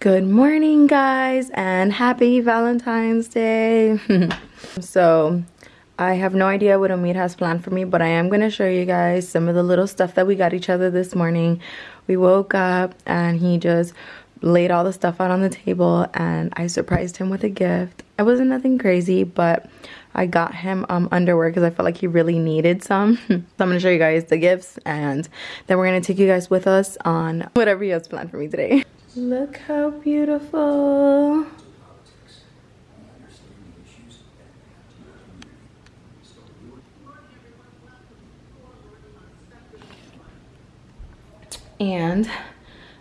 Good morning guys and happy Valentine's Day. so I have no idea what Omid has planned for me but I am going to show you guys some of the little stuff that we got each other this morning. We woke up and he just laid all the stuff out on the table and I surprised him with a gift. It wasn't nothing crazy but I got him um, underwear because I felt like he really needed some. so I'm going to show you guys the gifts and then we're going to take you guys with us on whatever he has planned for me today. Look how beautiful. And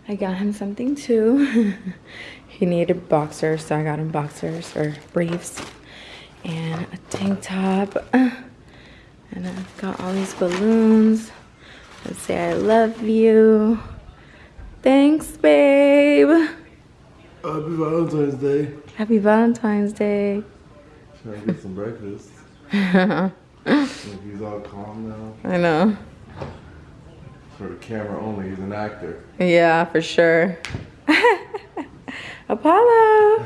I got him something too. he needed boxers, so I got him boxers or briefs and a tank top. And I've got all these balloons. Let's say I love you. Thanks, babe. Happy Valentine's Day. Happy Valentine's Day. Trying to get some breakfast. he's all calm now. I know. For the camera only, he's an actor. Yeah, for sure. Apollo.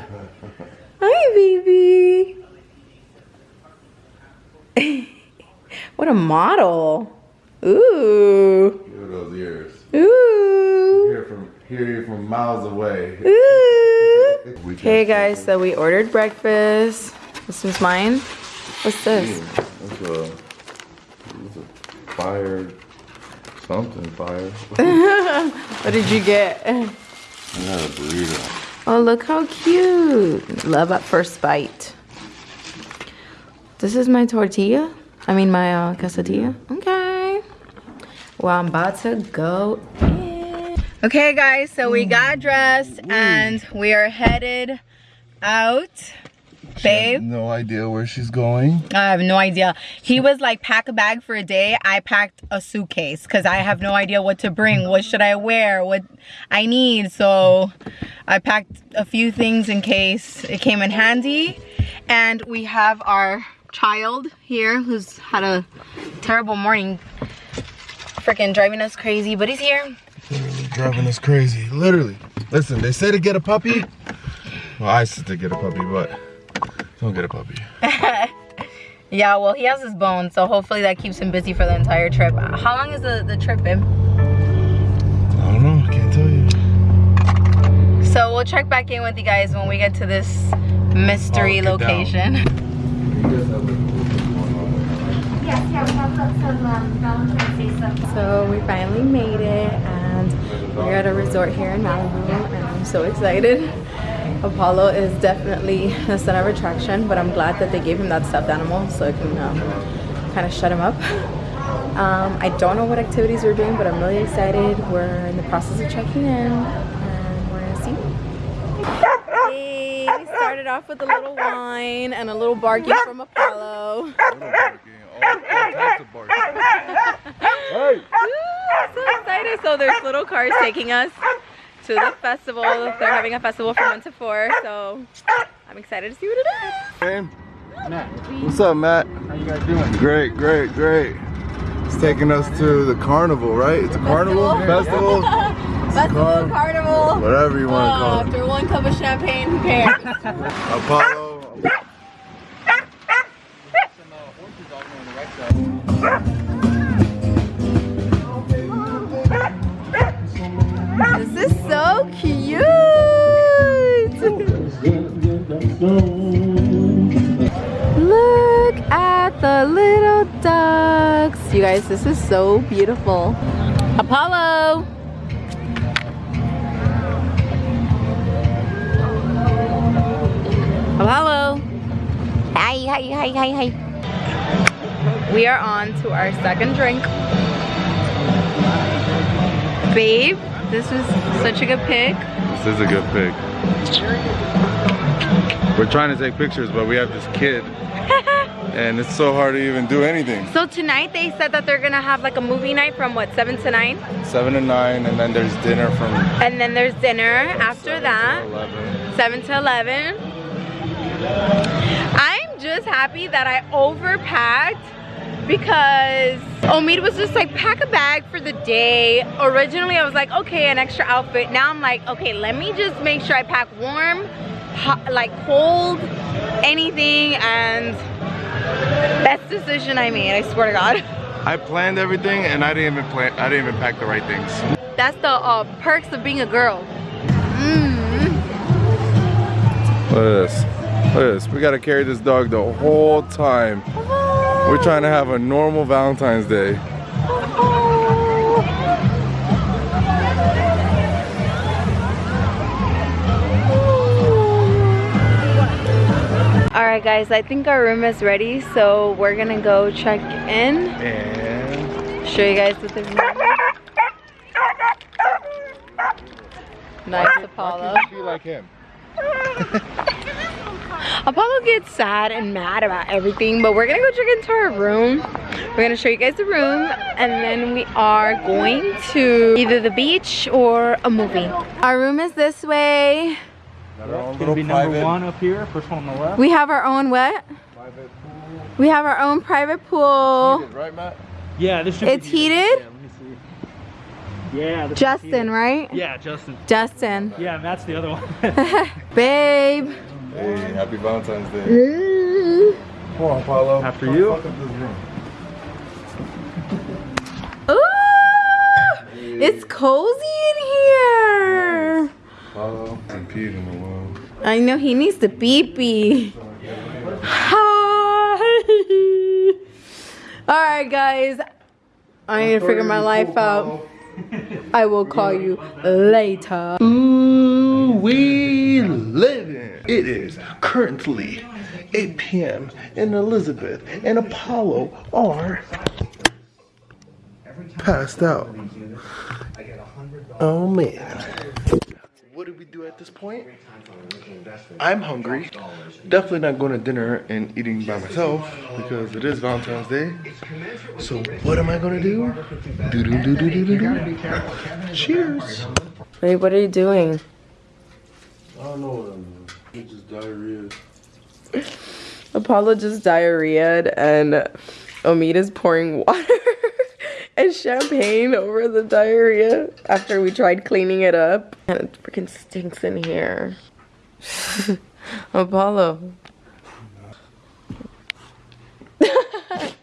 Hi, baby. what a model. Ooh. Look at those ears. Ooh. From hear from miles away. Okay, guys, so we ordered breakfast. This is mine. What's this? That's a, a fire, something fire. what did you get? I got a burrito. Oh, look how cute. Love at first bite. This is my tortilla. I mean, my uh, quesadilla. Okay. Well, I'm about to go in. Okay, guys, so we got hmm. dressed and we are headed out. Babe, No idea where she's going. I have no idea. He was like, pack a bag for a day. I packed a suitcase because I have no idea what to bring. What should I wear? What I need. So I packed a few things in case it came in handy. And we have our child here who's had a terrible morning. Freaking driving us crazy, but he's here. Literally driving us crazy. Literally. Listen, they say to get a puppy. Well, I said to get a puppy, but don't get a puppy. Yeah, well, he has his bones, so hopefully that keeps him busy for the entire trip. How long is the, the trip, babe? I don't know. I can't tell you. So we'll check back in with you guys when we get to this mystery Oh, location. Yes, yeah, we have some um, Valentine's Day stuff. So we finally made it and we're at a resort here in Malibu and I'm so excited. Apollo is definitely the center of attraction, but I'm glad that they gave him that stuffed animal so I can um, kind of shut him up. Um, I don't know what activities we're doing, but I'm really excited. We're in the process of checking in and we're gonna see. Hey, we started off with a little wine and a little barking from Apollo. Hey! Woo, so excited. So there's little cars taking us to the festival. They're having a festival from 1 to 4. So I'm excited to see what it is. Hey, Matt, What's up, Matt? how you guys doing? Great, great, great. It's taking us to the carnival, right? It's a carnival festival, Festival, Car- carnival. whatever you want to Uh, call it. after one cup of champagne, who cares? Apollo. Look at the little ducks. You guys, this is so beautiful. Apollo. Apollo. Hi, hi, hi, hi, hi. We are on to our second drink. Babe, this was such a good pick. This is a good pick. We're trying to take pictures, but we have this kid, and it's so hard to even do anything. So tonight they said that they're gonna have like a movie night from what, 7 to 9? Seven to nine, and then there's dinner from And then there's dinner after to that, 11. 7 to 11. I'm just happy that I overpacked because Omid was just like pack a bag for the day. Originally I was like okay an extra outfit. Now I'm like okay let me just make sure I pack warm, hot, like cold, anything and best decision I made I swear to God. I planned everything and I didn't even plan. I didn't even pack the right things. That's the uh, perks of being a girl. Mm. Look at this. Look at this. We gotta carry this dog the whole time. We're trying to have a normal Valentine's Day. All right guys, I think our room is ready, so we're gonna go check in. And Show you guys what the room Nice Apollo. be like him. Apollo gets sad and mad about everything, but we're gonna go check into our room. We're gonna show you guys the room, and then we are going to either the beach or a movie. Our room is this way. Got our Gonna be number private- one up here, first one on the left. We have our own what? private pool. We have our own private pool. Heated, Right, Matt? Yeah, this should It's be heated? Yeah, let me see. Yeah, Justin, heated. right? Yeah, Justin. Justin. Yeah, Matt's the other one. Babe. Hey, happy Valentine's Day. Ooh. Come on, Paulo. After Come you. fuck up this room. It's cozy in here. Paulo. And peed in the wall. I know he needs to pee pee. Hi. All right, guys. I need to figure my life out. I will call you later. Ooh, we living. It is currently 8 p.m. and Elizabeth and Apollo are passed out. Oh man. What did we do at this point? I'm hungry. Definitely not going to dinner and eating by myself because it is Valentine's Day. So what am I going to do? Do do do do do do do. Cheers. Babe, what are you doing? I don't know what I'm doing. It's just diarrhea. Apollo just diarrheaed and Omid is pouring water and champagne over the diarrhea after we tried cleaning it up. And it freaking stinks in here. Apollo.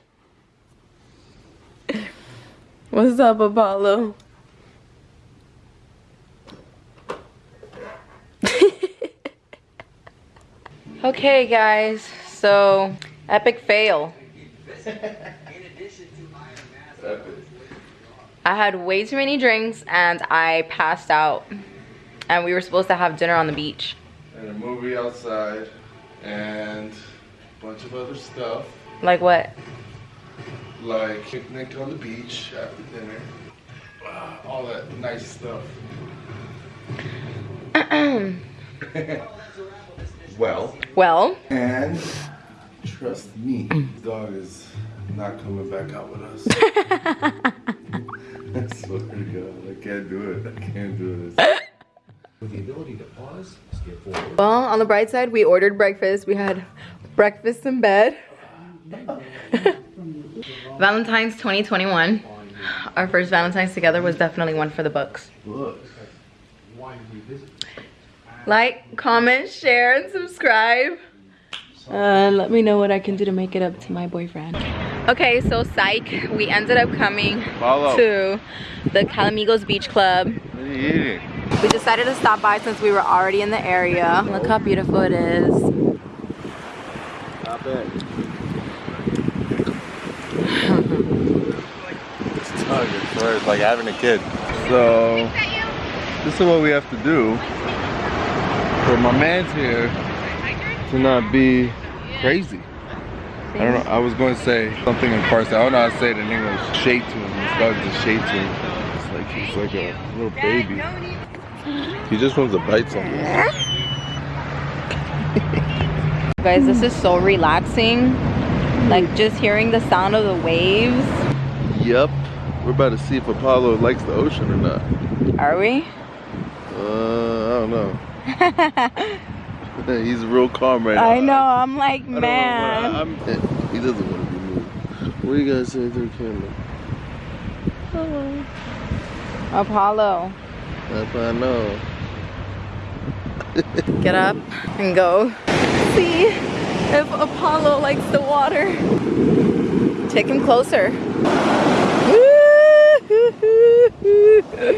What's up, Apollo? okay, guys. So, epic fail. I had way too many drinks and I passed out. And we were supposed to have dinner on the beach. And a movie outside and a bunch of other stuff Like what? like picnic on the beach after dinner. Ah, all that nice stuff. well, Well, and trust me, this dog is not coming back out with us. I swear to God, I can't do it. I can't do this. With the ability to pause, skip forward. well, on the bright side, we ordered breakfast. We had breakfast in bed. Valentine's 2021. Our first Valentine's together was definitely one for the books. Look. Like, comment, share, and subscribe. Uh, let me know what I can do to make it up to my boyfriend. Okay, so psych, we ended up coming Follow. to the Calamigos Beach Club. What are you eating? We decided to stop by since we were already in the area. Look how beautiful it is. It's tongue, it's it's like having a kid. So, this is what we have to do for my man's here to not be crazy. I don't know, I was going to say something in Farsi. I don't know how to say it in English. Shade to him. Dog is a shade to him. It's like he's like a little baby. He just wants to bite something. Guys, this is so relaxing. Like just hearing the sound of the waves. Yep. We're about to see if Apollo likes the ocean or not. Are we? Uh, I don't know. He's real calm right now. I know, I'm like, I man. I'm, eh, he doesn't want to be moved. What do you guys say to the camera? Apollo. That's what I know. Get up and go see if Apollo likes the water. Take him closer.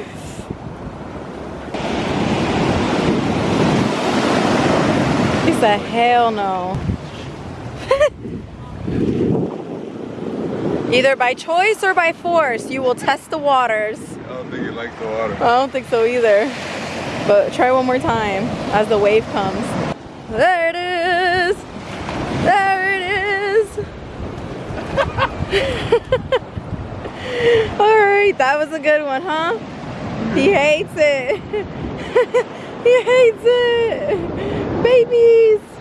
He said, hell no. Either by choice or by force, you will test the waters. I don't think you like the water. I don't think so either. But try one more time as the wave comes. There it is. There it is. All right, that was a good one, huh? He hates it. he hates it. Babies.